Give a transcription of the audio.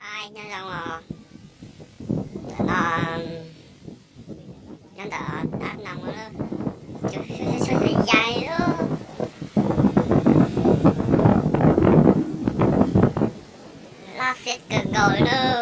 ai, nhân dòng là là nhân đỡ đã nằm ở chỗ chỗ dài đó. La phết cực rồi đó.